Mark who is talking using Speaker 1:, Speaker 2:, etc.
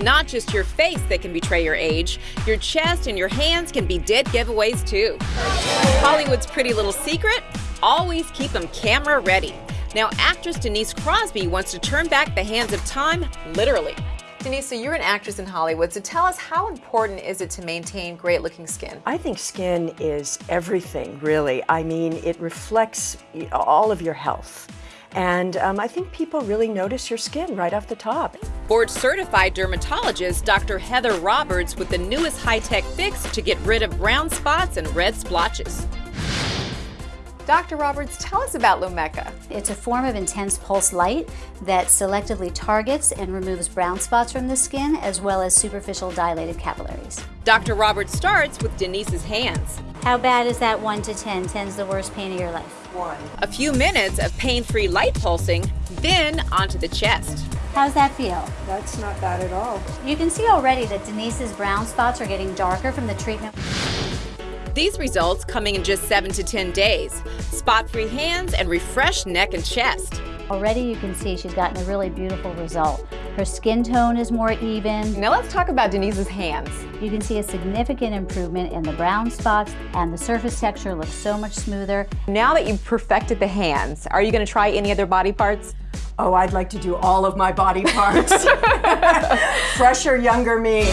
Speaker 1: not just your face that can betray your age, your chest and your hands can be dead giveaways too. Hollywood's pretty little secret? Always keep them camera ready. Now, actress Denise Crosby wants to turn back the hands of time literally.
Speaker 2: Denise, so you're an actress in Hollywood, so tell us how important is it to maintain great looking skin?
Speaker 3: I think skin is everything, really. I mean, it reflects all of your health. And um, I think people really notice your skin right off the top.
Speaker 1: Board certified dermatologist Dr. Heather Roberts with the newest high tech fix to get rid of brown spots and red splotches.
Speaker 2: Dr. Roberts, tell us about Lumecca.
Speaker 4: It's a form of intense pulse light that selectively targets and removes brown spots from the skin as well as superficial dilated capillaries.
Speaker 1: Dr. Roberts starts with Denise's hands.
Speaker 4: How bad is that 1 to 10? 10's the worst pain of your life.
Speaker 3: One.
Speaker 1: A few minutes of pain-free light pulsing, then onto the chest.
Speaker 4: How's that feel?
Speaker 3: That's not bad at all.
Speaker 4: You can see already that Denise's brown spots are getting darker from the treatment.
Speaker 1: These results coming in just 7 to 10 days. Spot-free hands and refreshed neck and chest.
Speaker 4: Already you can see she's gotten a really beautiful result. Her skin tone is more even.
Speaker 2: Now let's talk about Denise's hands.
Speaker 4: You can see a significant improvement in the brown spots and the surface texture looks so much smoother.
Speaker 2: Now that you've perfected the hands, are you going to try any other body parts?
Speaker 3: Oh, I'd like to do all of my body parts. Fresher, younger me.